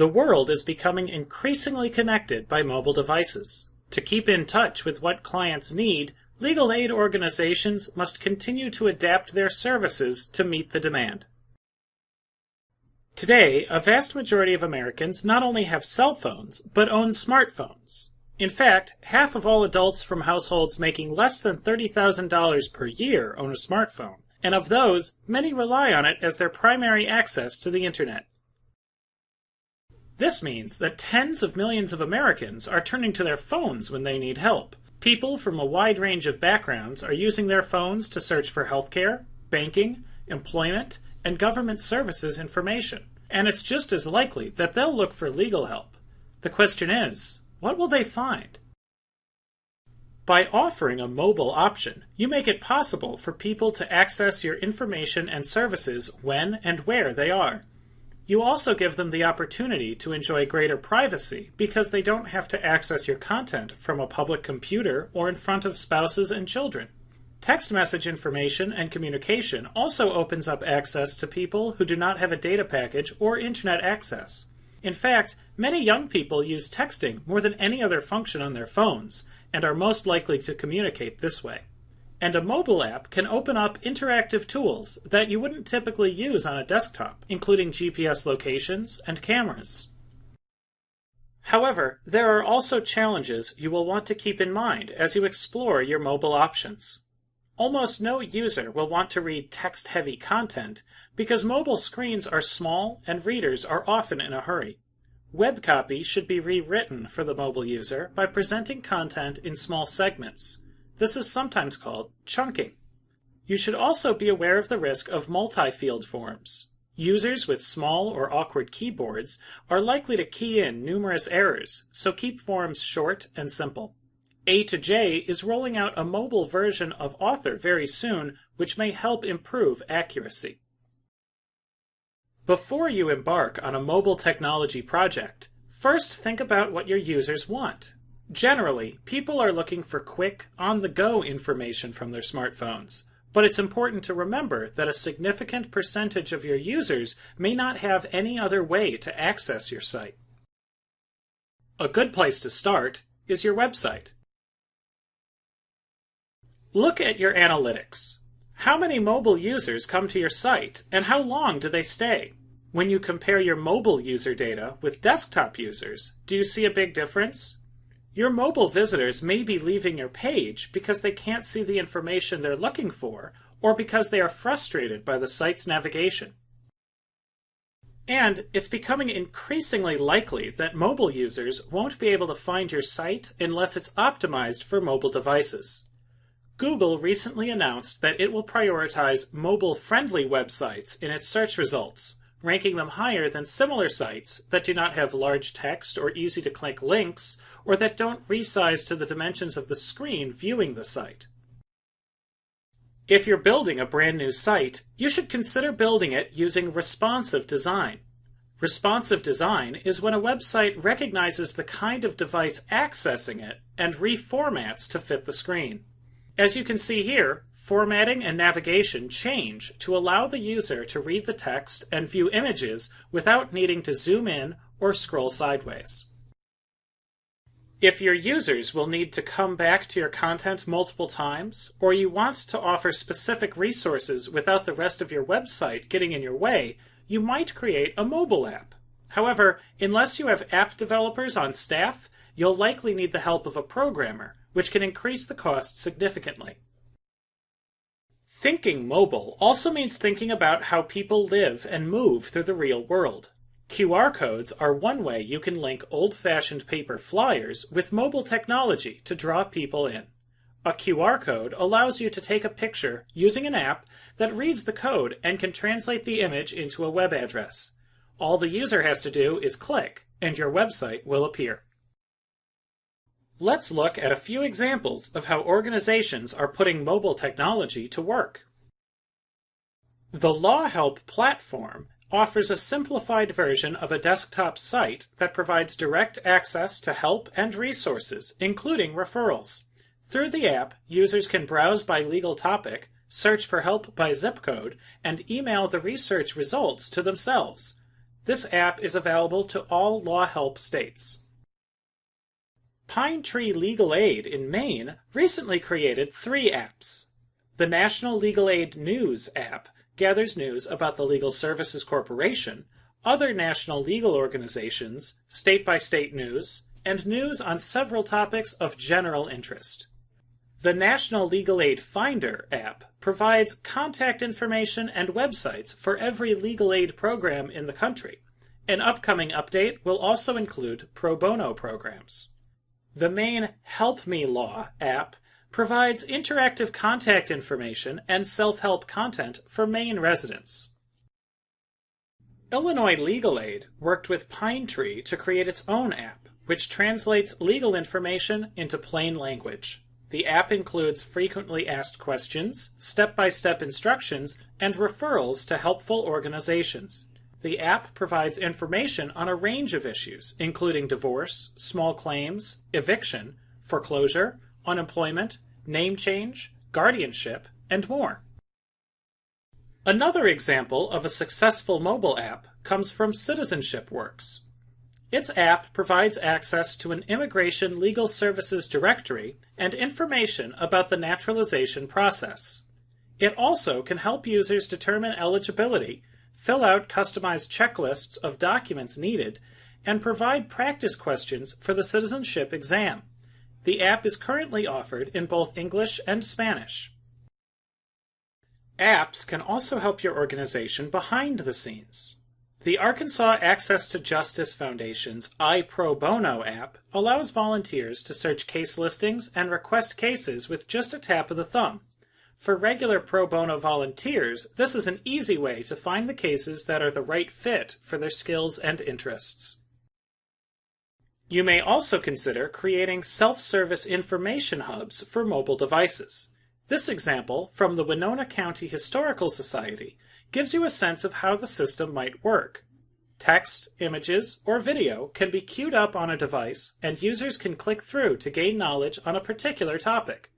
The world is becoming increasingly connected by mobile devices. To keep in touch with what clients need, legal aid organizations must continue to adapt their services to meet the demand. Today, a vast majority of Americans not only have cell phones, but own smartphones. In fact, half of all adults from households making less than $30,000 per year own a smartphone, and of those, many rely on it as their primary access to the internet. This means that tens of millions of Americans are turning to their phones when they need help. People from a wide range of backgrounds are using their phones to search for healthcare, banking, employment, and government services information. And it's just as likely that they'll look for legal help. The question is, what will they find? By offering a mobile option, you make it possible for people to access your information and services when and where they are. You also give them the opportunity to enjoy greater privacy because they don't have to access your content from a public computer or in front of spouses and children. Text message information and communication also opens up access to people who do not have a data package or internet access. In fact, many young people use texting more than any other function on their phones and are most likely to communicate this way and a mobile app can open up interactive tools that you wouldn't typically use on a desktop, including GPS locations and cameras. However, there are also challenges you will want to keep in mind as you explore your mobile options. Almost no user will want to read text-heavy content because mobile screens are small and readers are often in a hurry. Web copy should be rewritten for the mobile user by presenting content in small segments, this is sometimes called chunking. You should also be aware of the risk of multi-field forms. Users with small or awkward keyboards are likely to key in numerous errors, so keep forms short and simple. A2J is rolling out a mobile version of Author very soon, which may help improve accuracy. Before you embark on a mobile technology project, first think about what your users want. Generally, people are looking for quick, on-the-go information from their smartphones. But it's important to remember that a significant percentage of your users may not have any other way to access your site. A good place to start is your website. Look at your analytics. How many mobile users come to your site, and how long do they stay? When you compare your mobile user data with desktop users, do you see a big difference? Your mobile visitors may be leaving your page because they can't see the information they're looking for or because they are frustrated by the site's navigation. And it's becoming increasingly likely that mobile users won't be able to find your site unless it's optimized for mobile devices. Google recently announced that it will prioritize mobile-friendly websites in its search results, ranking them higher than similar sites that do not have large text or easy-to-click links or that don't resize to the dimensions of the screen viewing the site. If you're building a brand new site, you should consider building it using responsive design. Responsive design is when a website recognizes the kind of device accessing it and reformats to fit the screen. As you can see here, formatting and navigation change to allow the user to read the text and view images without needing to zoom in or scroll sideways. If your users will need to come back to your content multiple times, or you want to offer specific resources without the rest of your website getting in your way, you might create a mobile app. However, unless you have app developers on staff, you'll likely need the help of a programmer, which can increase the cost significantly. Thinking mobile also means thinking about how people live and move through the real world. QR codes are one way you can link old-fashioned paper flyers with mobile technology to draw people in. A QR code allows you to take a picture using an app that reads the code and can translate the image into a web address. All the user has to do is click, and your website will appear. Let's look at a few examples of how organizations are putting mobile technology to work. The LawHelp platform offers a simplified version of a desktop site that provides direct access to help and resources, including referrals. Through the app, users can browse by legal topic, search for help by zip code, and email the research results to themselves. This app is available to all LawHelp states. Pine Tree Legal Aid in Maine recently created three apps. The National Legal Aid News app gathers news about the Legal Services Corporation, other national legal organizations, state by state news, and news on several topics of general interest. The National Legal Aid Finder app provides contact information and websites for every legal aid program in the country. An upcoming update will also include pro bono programs. The Maine Help Me Law app provides interactive contact information and self-help content for Maine residents. Illinois Legal Aid worked with Pine Tree to create its own app, which translates legal information into plain language. The app includes frequently asked questions, step-by-step instructions, and referrals to helpful organizations. The app provides information on a range of issues, including divorce, small claims, eviction, foreclosure, unemployment, name change, guardianship, and more. Another example of a successful mobile app comes from Citizenship Works. Its app provides access to an immigration legal services directory and information about the naturalization process. It also can help users determine eligibility fill out customized checklists of documents needed, and provide practice questions for the citizenship exam. The app is currently offered in both English and Spanish. Apps can also help your organization behind the scenes. The Arkansas Access to Justice Foundation's iPro Bono app allows volunteers to search case listings and request cases with just a tap of the thumb. For regular pro bono volunteers, this is an easy way to find the cases that are the right fit for their skills and interests. You may also consider creating self-service information hubs for mobile devices. This example from the Winona County Historical Society gives you a sense of how the system might work. Text, images, or video can be queued up on a device and users can click through to gain knowledge on a particular topic.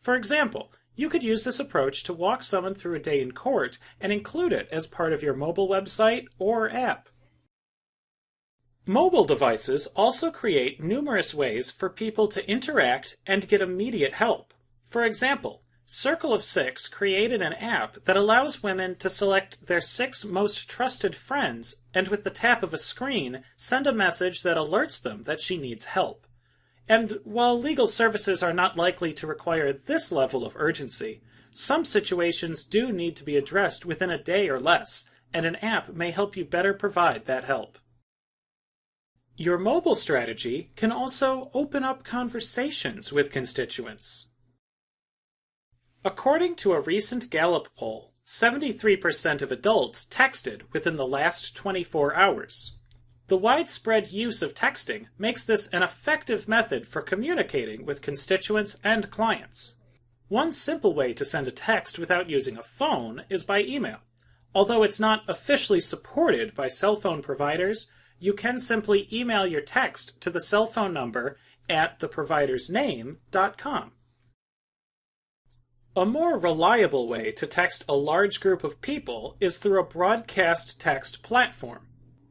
For example, you could use this approach to walk someone through a day in court and include it as part of your mobile website or app. Mobile devices also create numerous ways for people to interact and get immediate help. For example, Circle of Six created an app that allows women to select their six most trusted friends and with the tap of a screen send a message that alerts them that she needs help. And while legal services are not likely to require this level of urgency, some situations do need to be addressed within a day or less, and an app may help you better provide that help. Your mobile strategy can also open up conversations with constituents. According to a recent Gallup poll, 73% of adults texted within the last 24 hours. The widespread use of texting makes this an effective method for communicating with constituents and clients. One simple way to send a text without using a phone is by email. Although it's not officially supported by cell phone providers, you can simply email your text to the cell phone number at theprovidersname.com. A more reliable way to text a large group of people is through a broadcast text platform.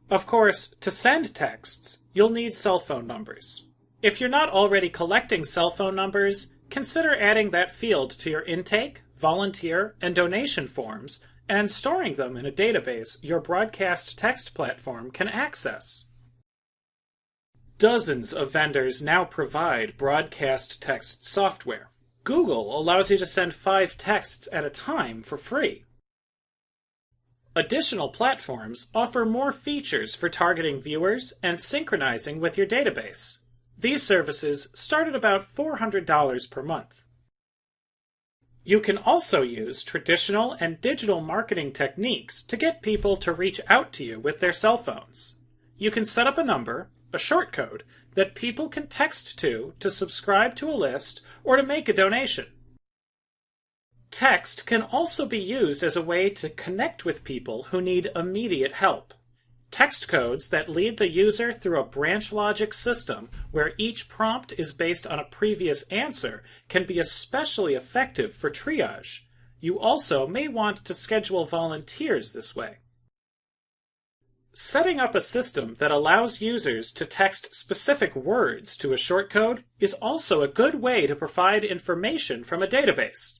Of course, to send texts, you'll need cell phone numbers. If you're not already collecting cell phone numbers, consider adding that field to your intake, volunteer, and donation forms and storing them in a database your broadcast text platform can access. Dozens of vendors now provide broadcast text software. Google allows you to send five texts at a time for free. Additional platforms offer more features for targeting viewers and synchronizing with your database. These services start at about $400 per month. You can also use traditional and digital marketing techniques to get people to reach out to you with their cell phones. You can set up a number, a short code, that people can text to to subscribe to a list or to make a donation. Text can also be used as a way to connect with people who need immediate help. Text codes that lead the user through a branch logic system where each prompt is based on a previous answer can be especially effective for triage. You also may want to schedule volunteers this way. Setting up a system that allows users to text specific words to a shortcode is also a good way to provide information from a database.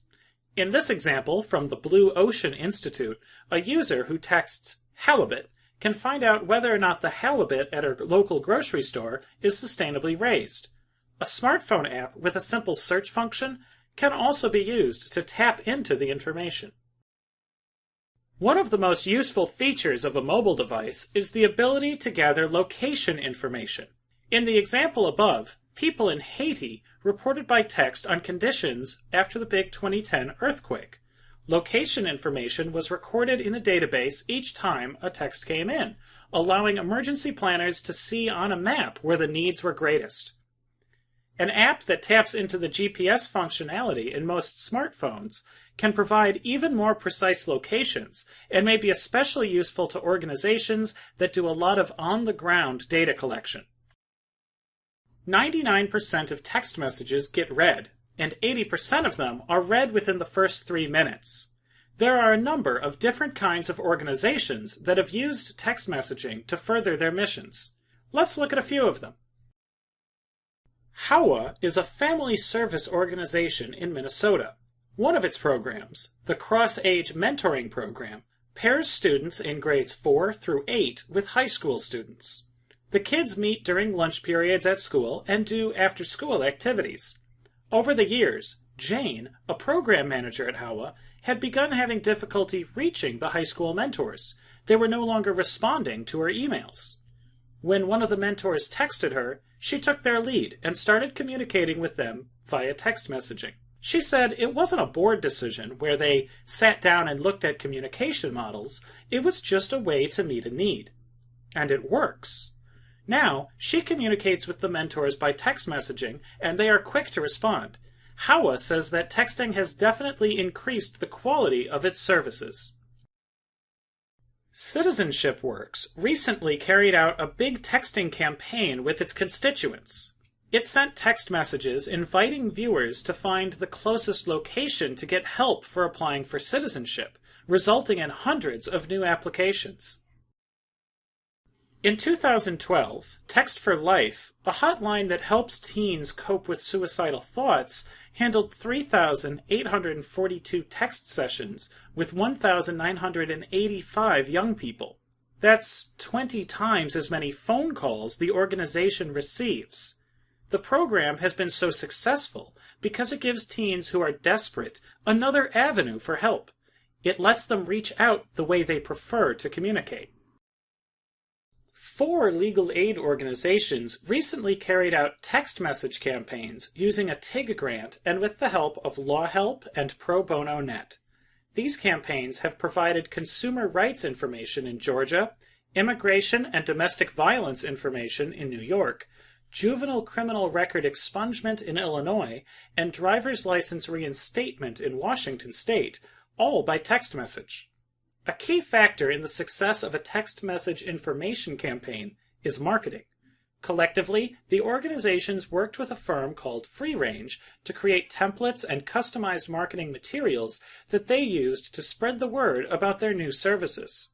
In this example from the Blue Ocean Institute, a user who texts halibut can find out whether or not the halibut at a local grocery store is sustainably raised. A smartphone app with a simple search function can also be used to tap into the information. One of the most useful features of a mobile device is the ability to gather location information. In the example above, people in Haiti reported by text on conditions after the big 2010 earthquake. Location information was recorded in a database each time a text came in, allowing emergency planners to see on a map where the needs were greatest. An app that taps into the GPS functionality in most smartphones can provide even more precise locations and may be especially useful to organizations that do a lot of on-the-ground data collection. 99% of text messages get read, and 80% of them are read within the first three minutes. There are a number of different kinds of organizations that have used text messaging to further their missions. Let's look at a few of them. HOWA is a family service organization in Minnesota. One of its programs, the Cross Age Mentoring Program, pairs students in grades 4 through 8 with high school students. The kids meet during lunch periods at school and do after school activities. Over the years, Jane, a program manager at HOWA, had begun having difficulty reaching the high school mentors. They were no longer responding to her emails. When one of the mentors texted her, she took their lead and started communicating with them via text messaging. She said it wasn't a board decision where they sat down and looked at communication models, it was just a way to meet a need. And it works. Now, she communicates with the mentors by text messaging, and they are quick to respond. HOWA says that texting has definitely increased the quality of its services. Citizenship Works recently carried out a big texting campaign with its constituents. It sent text messages inviting viewers to find the closest location to get help for applying for citizenship, resulting in hundreds of new applications. In 2012, Text for Life, a hotline that helps teens cope with suicidal thoughts, handled 3,842 text sessions with 1,985 young people. That's 20 times as many phone calls the organization receives. The program has been so successful because it gives teens who are desperate another avenue for help. It lets them reach out the way they prefer to communicate. Four legal aid organizations recently carried out text message campaigns using a TIG grant and with the help of LawHelp and Pro Bono Net. These campaigns have provided consumer rights information in Georgia, immigration and domestic violence information in New York, juvenile criminal record expungement in Illinois, and driver's license reinstatement in Washington state, all by text message. A key factor in the success of a text message information campaign is marketing. Collectively, the organizations worked with a firm called Free Range to create templates and customized marketing materials that they used to spread the word about their new services.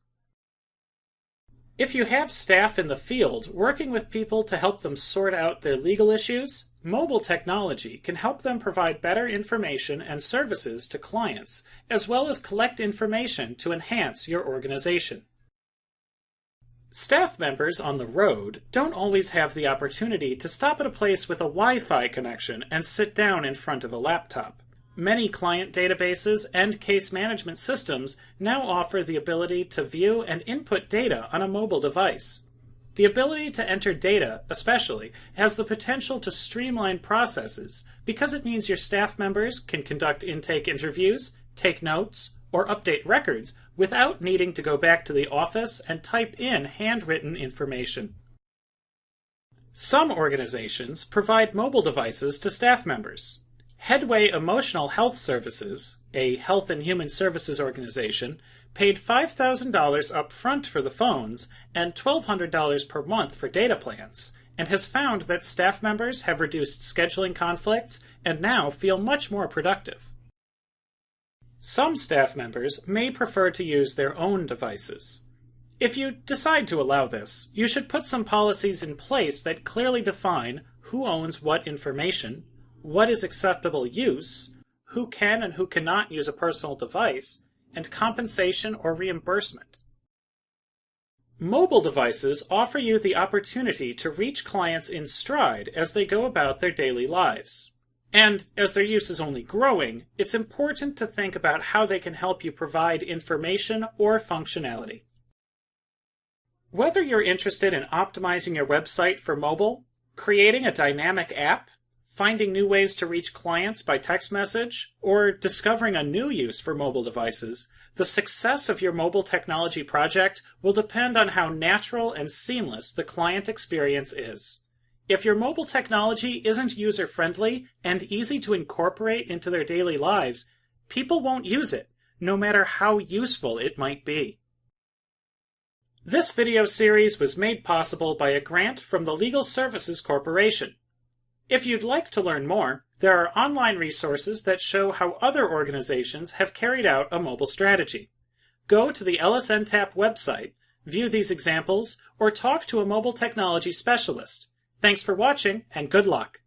If you have staff in the field working with people to help them sort out their legal issues, mobile technology can help them provide better information and services to clients, as well as collect information to enhance your organization. Staff members on the road don't always have the opportunity to stop at a place with a Wi-Fi connection and sit down in front of a laptop. Many client databases and case management systems now offer the ability to view and input data on a mobile device. The ability to enter data, especially, has the potential to streamline processes because it means your staff members can conduct intake interviews, take notes, or update records without needing to go back to the office and type in handwritten information. Some organizations provide mobile devices to staff members. Headway Emotional Health Services, a health and human services organization, paid $5,000 up front for the phones and $1,200 per month for data plans, and has found that staff members have reduced scheduling conflicts and now feel much more productive. Some staff members may prefer to use their own devices. If you decide to allow this, you should put some policies in place that clearly define who owns what information, what is acceptable use, who can and who cannot use a personal device, and compensation or reimbursement. Mobile devices offer you the opportunity to reach clients in stride as they go about their daily lives. And as their use is only growing, it's important to think about how they can help you provide information or functionality. Whether you're interested in optimizing your website for mobile, creating a dynamic app, finding new ways to reach clients by text message, or discovering a new use for mobile devices, the success of your mobile technology project will depend on how natural and seamless the client experience is. If your mobile technology isn't user friendly and easy to incorporate into their daily lives, people won't use it, no matter how useful it might be. This video series was made possible by a grant from the Legal Services Corporation. If you'd like to learn more, there are online resources that show how other organizations have carried out a mobile strategy. Go to the LSNTAP website, view these examples, or talk to a mobile technology specialist. Thanks for watching, and good luck!